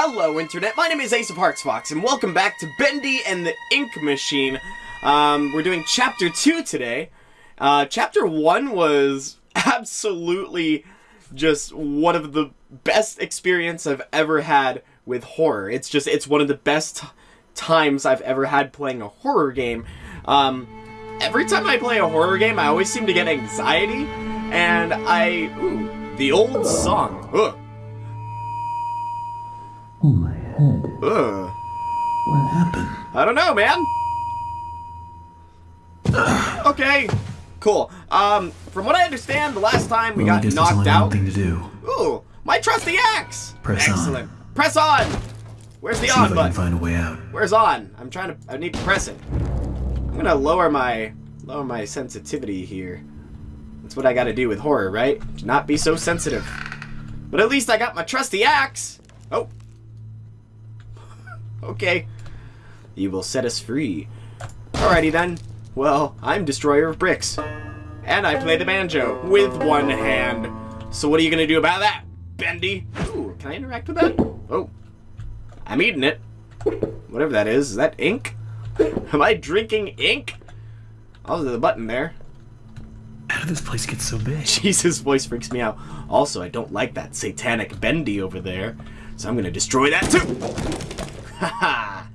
Hello, Internet. My name is Ace of Hearts Fox, and welcome back to Bendy and the Ink Machine. Um, we're doing Chapter 2 today. Uh, chapter 1 was absolutely just one of the best experience I've ever had with horror. It's just, it's one of the best times I've ever had playing a horror game. Um, every time I play a horror game, I always seem to get anxiety, and I, ooh, the old song. Ugh. Ugh. What happened? I don't know, man. okay, cool. Um, from what I understand, the last time we Well, I got knocked out. thing to do. Ooh, my trusty axe. Press on. Excellent. Press on. Where's the See on if I button? can find a way out. Where's on? I'm trying to. I need to press it. I'm gonna lower my lower my sensitivity here. That's what I got to do with horror, right? To Not be so sensitive. But at least I got my trusty axe. Oh. Okay. You will set us free. Alrighty then. Well, I'm Destroyer of Bricks. And I play the banjo with one hand. So what are you gonna do about that, Bendy? Ooh, can I interact with that? Oh. I'm eating it. Whatever that is. Is that ink? Am I drinking ink? Oh, there's a button there. How did this place get so big? Jesus, voice freaks me out. Also, I don't like that satanic bendy over there. So I'm gonna destroy that too! Haha!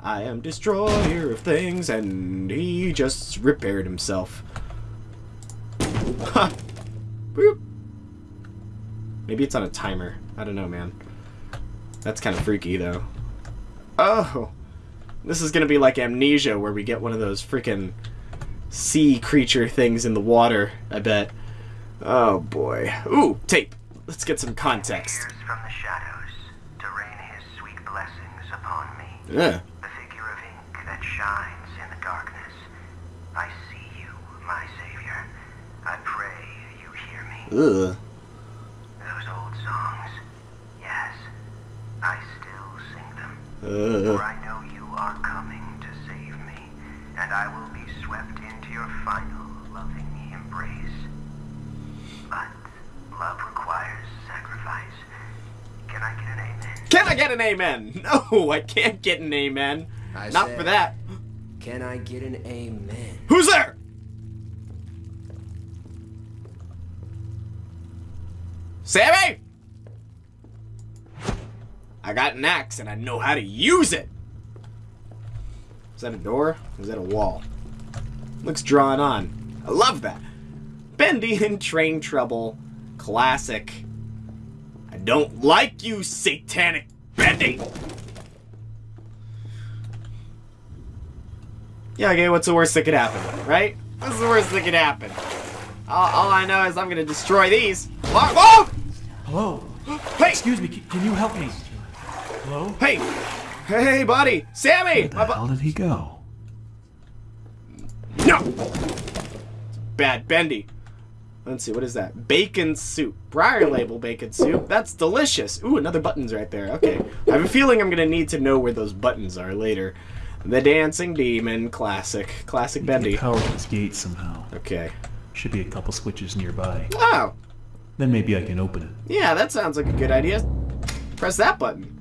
I am destroyer of things, and he just repaired himself. Ha! Boop. Maybe it's on a timer. I don't know, man. That's kind of freaky, though. Oh! This is gonna be like Amnesia, where we get one of those freaking sea creature things in the water, I bet. Oh boy. Ooh, tape. Let's get some context. appears from the shadows to rain his sweet blessings upon me. Yeah. The figure of ink that shines in the darkness. I see you, my savior. I pray you hear me. Ugh. Those old songs. Yes, I still sing them. Uh, For I know you are coming to save me, and I will be swept into your final loving embrace. But love requires sacrifice. Can I get an amen? can I get an amen? No, I can't get an amen. I Not said- for that. Can I get an amen? Who's there? Sammy! I got an axe and I know how to use it. Is that a door? Is that a wall? Looks drawn on. I love that. Bendy in train trouble. Classic. I don't like you, satanic Bendy. Yeah, okay, what's the worst that could happen, right? What's the worst that could happen? All, all I know is I'm gonna destroy these. Whoa! whoa! Hello? Hey! Excuse me, can you help me? Hello? Hey! Hey, buddy! Sammy! Where the bu- hell did he go? No! Bad Bendy. Let's see, what is that? Bacon soup. Briar label bacon soup. That's delicious. Ooh, another button's right there. Okay. I have a feeling I'm gonna need to know where those buttons are later. The Dancing Demon. Classic. Classic Bendy. Power to this gate somehow. Okay. Should be a couple switches nearby. Oh! Then maybe I can open it. Yeah, that sounds like a good idea. Press that button.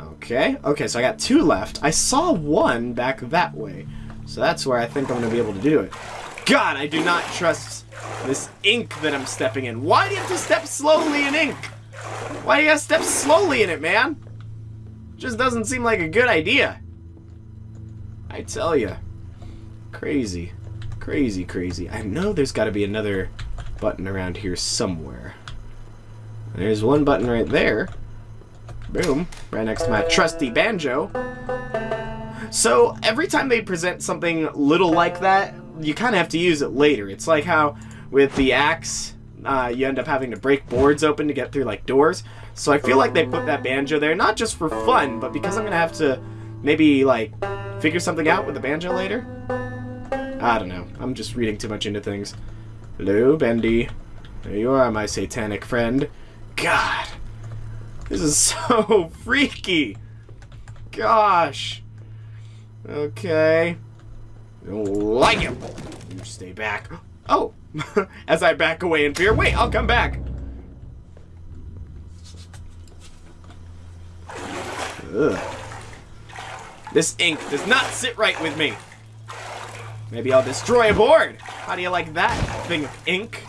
Okay, okay, so I got two left. I saw one back that way. So that's where I think I'm going to be able to do it. God, I do not trust this ink that I'm stepping in. Why do you have to step slowly in ink? Why do you gotta step slowly in it, man? Just doesn't seem like a good idea. I tell you. Crazy. Crazy, crazy. I know there's got to be another button around here somewhere. There's one button right there. Boom. Right next to my trusty banjo. So, every time they present something little like that, you kind of have to use it later. It's like how with the axe, uh, you end up having to break boards open to get through, like, doors. So I feel like they put that banjo there, not just for fun, but because I'm going to have to maybe, like, figure something out with the banjo later. I don't know. I'm just reading too much into things. Hello, Bendy. There you are, my satanic friend. God. This is so freaky. Gosh. Okay. Don't like him. You stay back. Oh. As I back away in fear. Wait, I'll come back. Ugh. This ink does not sit right with me. Maybe I'll destroy a board. How do you like that thing of ink?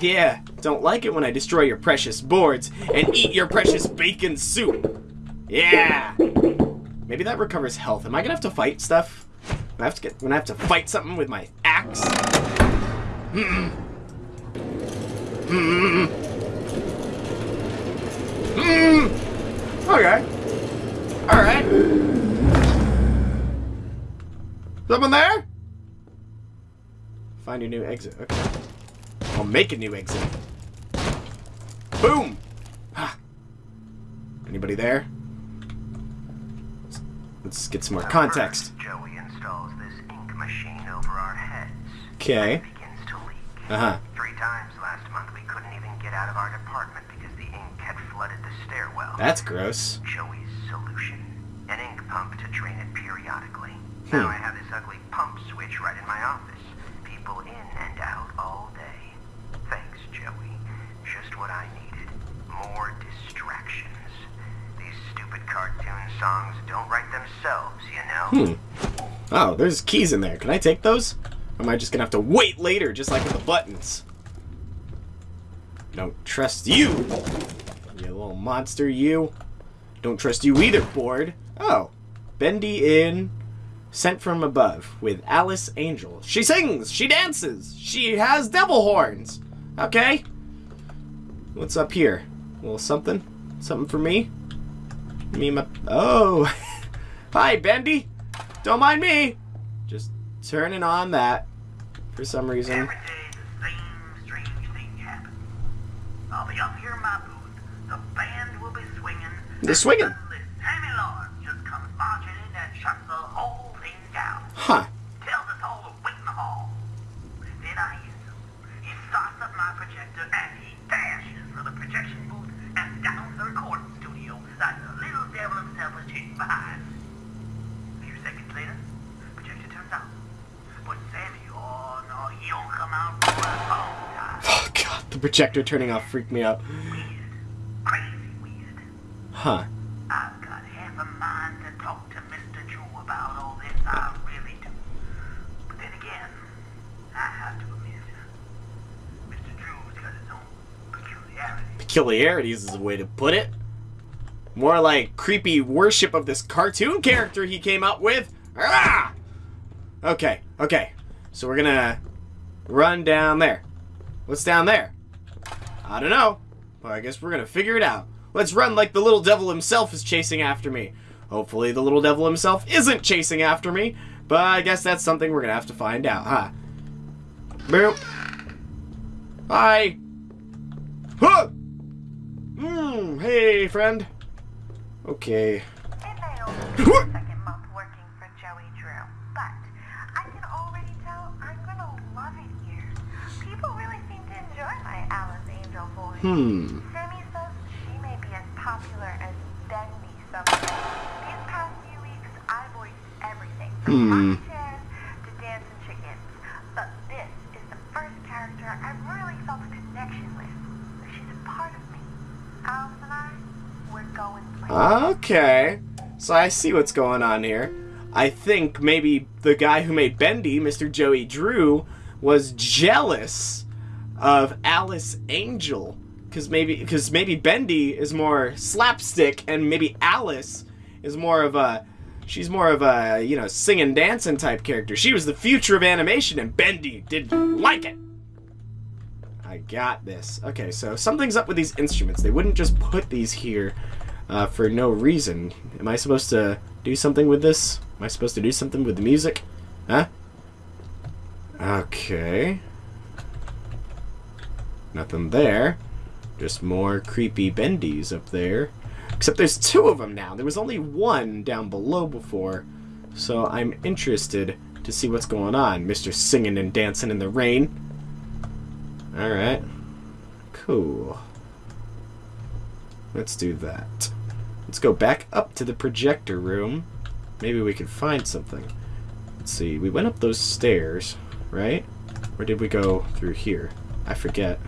Yeah, don't like it when I destroy your precious boards and eat your precious bacon soup. Yeah. Maybe that recovers health. Am I gonna have to fight stuff? I have to get. When I have to fight something with my axe. Mm-mm. Mm-mm. Mm-mm. Okay. All right. Someone there? Find a new exit. Okay. I'll make a new exit. Boom! Ha! Anybody there? Let's get some more context. Joey installs this ink machine over our heads. Okay. Begins to leak. Uh-huh. Three times last month we couldn't even get out of our department because the ink had flooded the stairwell. That's gross. Joey's solution. An ink pump to drain it periodically. Hmm. Now I have this ugly pump switch right in my office. People in and out all day. Thanks, Joey. Just what I needed. More distractions. These stupid cartoon songs don't write themselves, you know? Hmm. Oh, there's keys in there. Can I take those? Or am I just gonna have to wait later, just like with the buttons? Don't trust you, you little monster, you. Don't trust you either, board. Oh, Bendy in, sent from above with Alice Angel. She sings, she dances, she has devil horns. Okay. What's up here? A little something? Something for me? Me my... Oh! Hi, Bendy! Don't mind me! Just turning on that for some reason. Every day the same strange thing happens. I'll be up here in my booth. The band will be swinging. They're swinging. And suddenly Sammy Lord just comes marching in and shuts the whole thing down. Huh. Tells us all to wait in the hall. Then I hear him. He starts up my projector and he dashes for the projection booth and down the recording studio like the little devil himself was chasing behind. A few seconds later, projector turns out. But Sammy, oh no, he don't come out for a long time. Oh god, the projector turning off freaked me out. Weird. Crazy weird. Huh. I've got half a mind to talk to Mr. Drew about all this. I really do. But then again, I have to admit, Mr. Drew's got his own peculiarities. Peculiarities is a way to put it. More like creepy worship of this cartoon character he came up with. Ah! Okay, okay. So we're gonna run down there. What's down there? I don't know. But I guess we're gonna figure it out. Let's run like the little devil himself is chasing after me. Hopefully the little devil himself isn't chasing after me. But I guess that's something we're gonna have to find out, huh? Boop. Hi. Huh! Hmm, hey, friend. Okay. Hmm. Hmm. going places. Okay. So I see what's going on here. I think maybe the guy who made Bendy, Mr. Joey Drew, was jealous of Alice Angel. Cause maybe because maybe Bendy is more slapstick and maybe Alice is more of a she's more of a, you know, singing dancing type character. She was the future of animation and Bendy didn't like it. I got this. Okay, so something's up with these instruments. They wouldn't just put these here uh, for no reason. Am I supposed to do something with this? Am I supposed to do something with the music? Huh? Okay. Nothing there. Just more creepy bendies up there. Except there's two of them now. There was only one down below before. So I'm interested to see what's going on. Mr. Singing and Dancing in the Rain. Alright. Cool. Let's do that. Let's go back up to the projector room. Maybe we can find something. Let's see. We went up those stairs, right? Or did we go through here? I forget.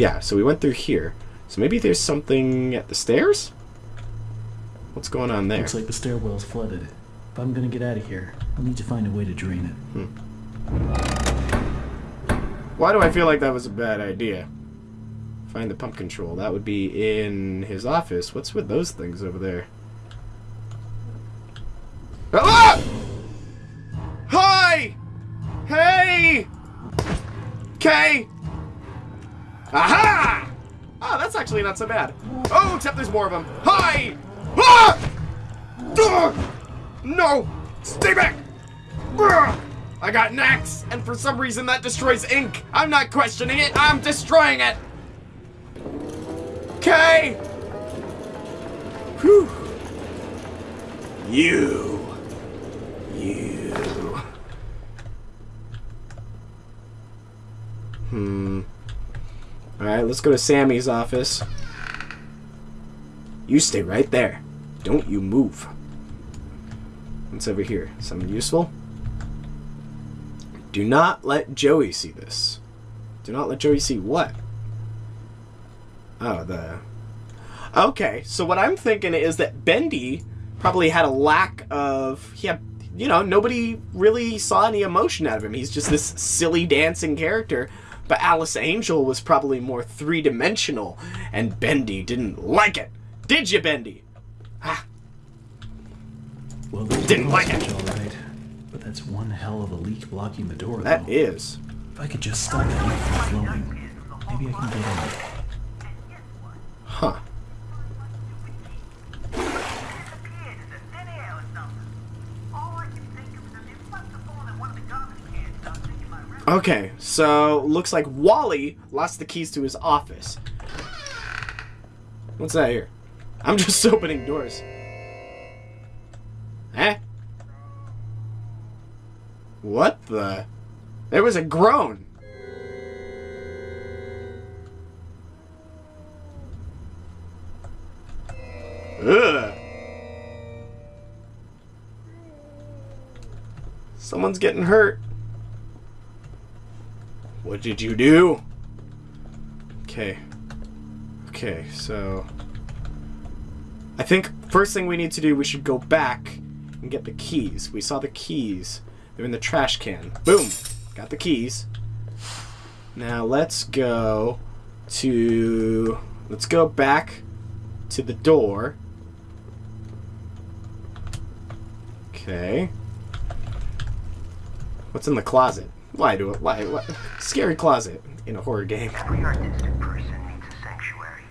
Yeah, so we went through here. So maybe there's something at the stairs? What's going on there? Looks like the stairwell's flooded. If I'm gonna get out of here, I'll need to find a way to drain it. Why do I feel like that was a bad idea? Find the pump control. That would be in his office. What's with those things over there? Ah! Hi! Hey! Okay! Aha! Ah, that's actually not so bad. Oh, except there's more of them. Hi! Ah! No! Stay back! Ugh! I got an axe, and for some reason that destroys ink. I'm not questioning it, I'm destroying it! Okay! Whew. You. You. Hmm. Alright, let's go to Sammy's office. You stay right there. Don't you move. What's over here? Something useful? Do not let Joey see this. Do not let Joey see what? Oh, the... Okay, so what I'm thinking is that Bendy probably had a lack of... He had, you know, nobody really saw any emotion out of him. He's just this silly dancing character. But Alice Angel was probably more three-dimensional, and Bendy didn't like it. Did you, Bendy? Ah, Well, Didn't like it. all right. But that's one hell of a leak blocking the door, that though. is. If I could just stop that leak from flowing, maybe I can get in. Huh. Disappeared into thin air or something. All I can think of is that it must have fallen in one of the garbage cans dumped into my river. Okay, so looks like Wally lost the keys to his office. What's that here? I'm just opening doors. Eh? What the? There was a groan. Ugh. Someone's getting hurt. What did you do? Okay. Okay, so... I think first thing we need to do, we should go back and get the keys. We saw the keys. They're in the trash can. Boom! Got the keys. Now let's go to... Let's go back to the door. Okay. What's in the closet? Why do it? Why? What? Scary closet in a horror game. Every artistic person needs a sanctuary.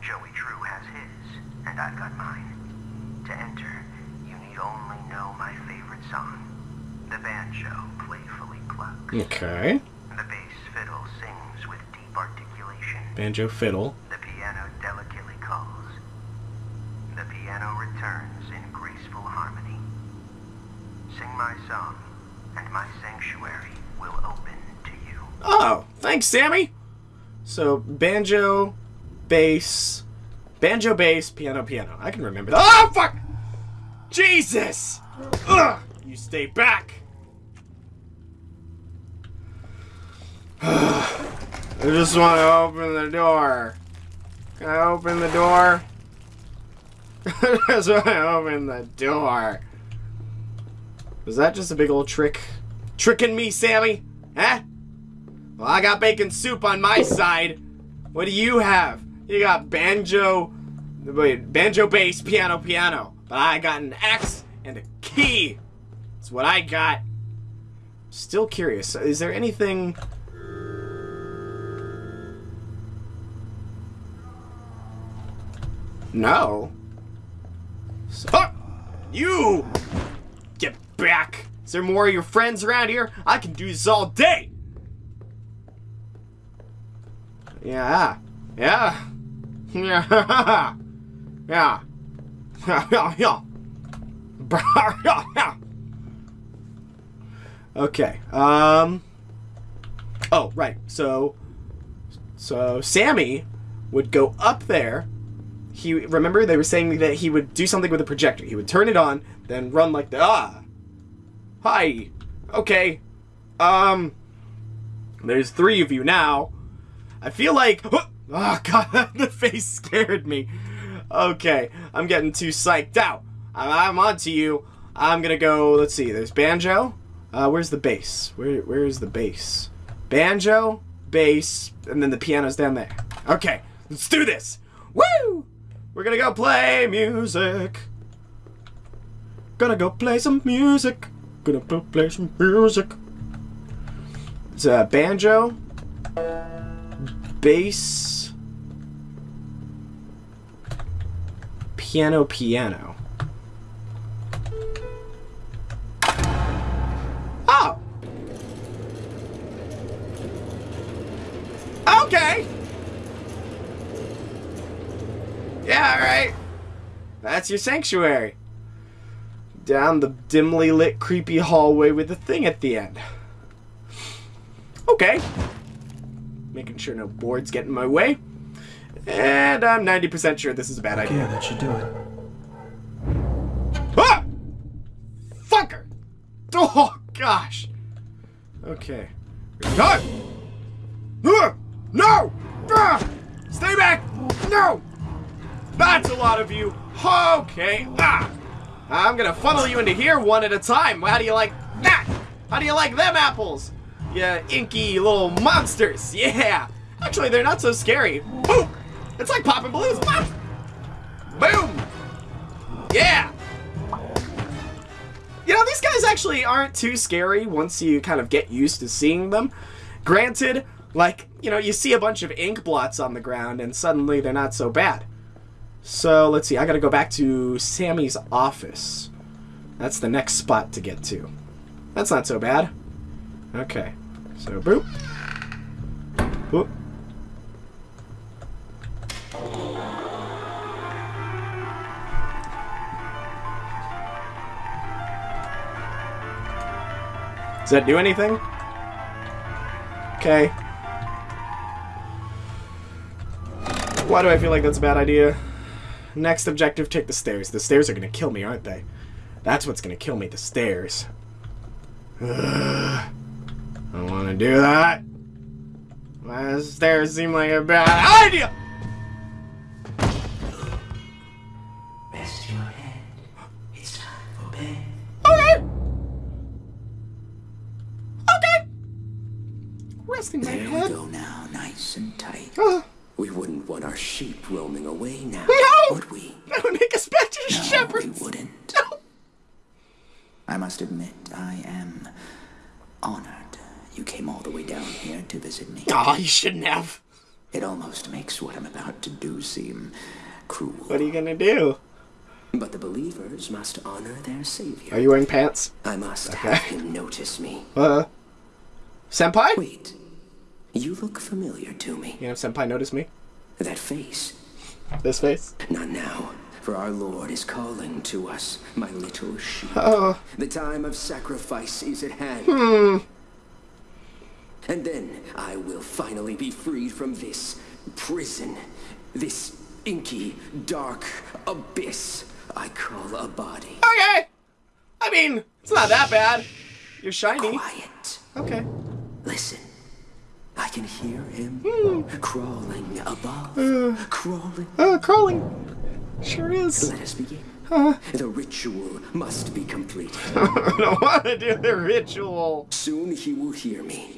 Joey Drew has his, and I've got mine. To enter, you need only know my favorite song. The banjo playfully clucks. Okay. The bass fiddle sings with deep articulation. Banjo fiddle. The piano delicately calls. The piano returns in graceful harmony. Sing my song, and my Oh, thanks, Sammy. So banjo, bass, banjo, bass, piano, piano. I can remember that. Oh fuck! Jesus! Ugh! You stay back. I just want to open the door. Can I open the door? I just want to open the door. Was that just a big old trick? Tricking me, Sammy? Huh? Well, I got bacon soup on my side. What do you have? You got banjo, wait, banjo, bass, piano, piano. But I got an axe and a key. That's what I got. Still curious. Is there anything? No. You get back. Is there more of your friends around here? I can do this all day. Yeah. Yeah. Yeah. Yeah. Yeah. Yeah. Yeah. Okay. Um. Oh, right. So, so Sammy would go up there. He remember they were saying that he would do something with a projector. He would turn it on, then run like the ah. Hi. Okay. Um. There's three of you now. I feel like. Oh god, the face scared me. okay, I'm getting too psyched out. I'm on to you. I'm gonna go. Let's see. There's banjo. Uh, where's the bass? Where Where is the bass? Banjo, bass, and then the piano's down there. Okay, let's do this. Woo! We're gonna go play music. Gonna go play some music. Gonna go play some music. It's a banjo, bass, piano, piano. Oh! Okay! Yeah, alright. That's your sanctuary. Down the dimly lit, creepy hallway with the thing at the end. Okay. Making sure no boards get in my way. And I'm 90% sure this is a bad idea. Yeah, that should do it. Ah! Fucker! Oh, gosh. Okay. No! Ah! No! Ah! Stay back! No! That's a lot of you. Okay. Ah! I'm gonna funnel you into here one at a time. How do you like that? How do you like them apples? Yeah, inky little monsters. Yeah. Actually, they're not so scary. Boom! It's like popping balloons. Pop! Boom! Yeah! You know, these guys actually aren't too scary once you kind of get used to seeing them. Granted, like, you know, you see a bunch of ink blots on the ground and suddenly they're not so bad. So, let's see, I gotta go back to Sammy's office. That's the next spot to get to. That's not so bad. Okay. So, boop. Boop. Does that do anything? Okay. Why do I feel like that's a bad idea? Next objective, take the stairs. The stairs are gonna kill me, aren't they? That's what's gonna kill me, the stairs. Ugh. Don't that. Why does stairs seem like a bad idea? Rest your head. It's time for bed. Okay. Okay. Resting my There we go now, nice and tight. Uh, We wouldn't want our sheep roaming away now, No! would we? that would make us better No, we wouldn't. No. I must admit, I am honored you came all the way down here to visit me. Aw, you shouldn't have. It almost makes what I'm about to do seem cruel. What are you gonna do? But the believers must honor their savior. Are you wearing pants? I must have him notice me. Uh, senpai? Wait, you look familiar to me. You know, senpai notice me. That face. This face. Not now, for our Lord is calling to us, my little sheep. Oh, The time of sacrifice is at hand. Hmm. And then I will finally be freed from this prison, this inky, dark abyss I call a body. okay. I mean, it's not that bad. You're shiny. Quiet. Okay. Listen. I can hear him Hmm. crawling above, crawling. Uh, crawling. Sure is. Let us begin. The ritual must be completed. I don't want to do the ritual. Soon he will hear me.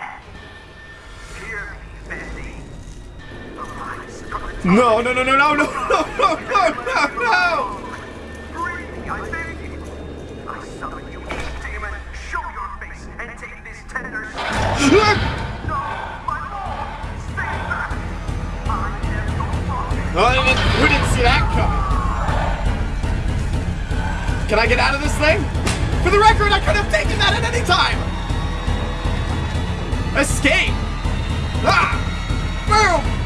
No, no, no, no, no, no, no, no, no, no, no. No. Oh, I didn't, who didn't see that coming? Can I get out of this thing? For the record, I could have taken that at any time! Escape! Ah! Boom!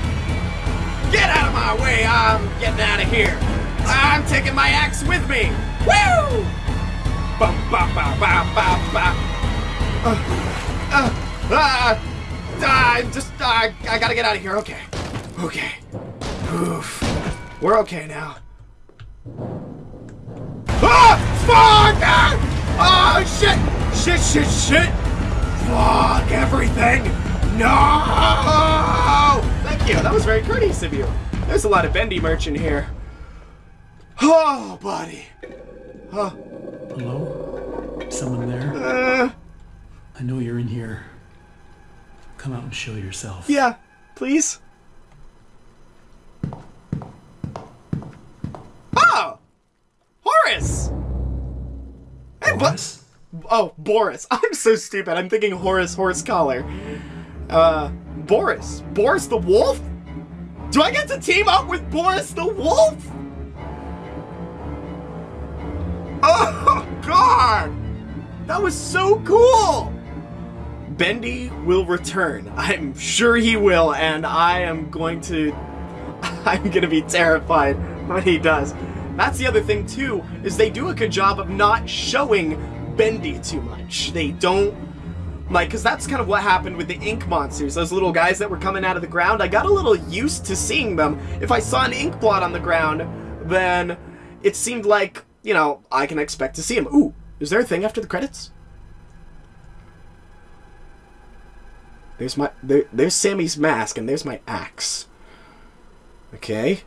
Get out of my way! I'm getting out of here! I'm taking my axe with me! Woo! Ba, ba, ba, ba, ba, ba. Uh, uh, ah, ah, I'm just, uh, I gotta get out of here. Okay. Okay. Oof. We're okay now. Ah! Fuck! Ah! Oh, shit! Shit, shit, shit! Fuck everything! No! Thank you. That was very courteous of you. There's a lot of bendy merch in here. Oh, buddy. Huh. Hello? Someone there? uh, I know you're in here. Come out and show yourself. yeah, please. Oh! Horace! Hey, Boris? Oh, Boris. I'm so stupid. I'm thinking Horace Horsecollar. Uh, Boris. Boris the Wolf? Do I get to team up with Boris the Wolf? Oh, God! That was so cool! Bendy will return. I'm sure he will, and I am going to. I'm gonna be terrified when he does. That's the other thing, too, is they do a good job of not showing Bendy too much. They don't. Like, because that's kind of what happened with the ink monsters, those little guys that were coming out of the ground. I got a little used to seeing them. If I saw an ink blot on the ground, then it seemed like, you know, I can expect to see him. Ooh, is there a thing after the credits? There's my there, there's Sammy's mask and there's my axe. Okay.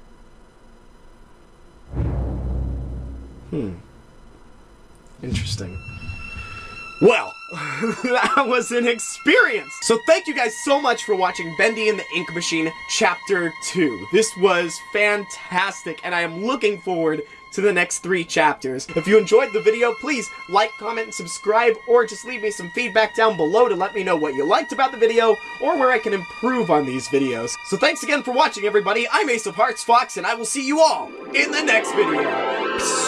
Hmm. Interesting. Well, that was an experience. So thank you guys so much for watching Bendy and the Ink Machine Chapter 2. This was fantastic and I am looking forward to the next three chapters. If you enjoyed the video, please like, comment, and subscribe, or just leave me some feedback down below to let me know what you liked about the video, or where I can improve on these videos. So thanks again for watching, everybody. I'm Ace of Hearts Fox, and I will see you all in the next video.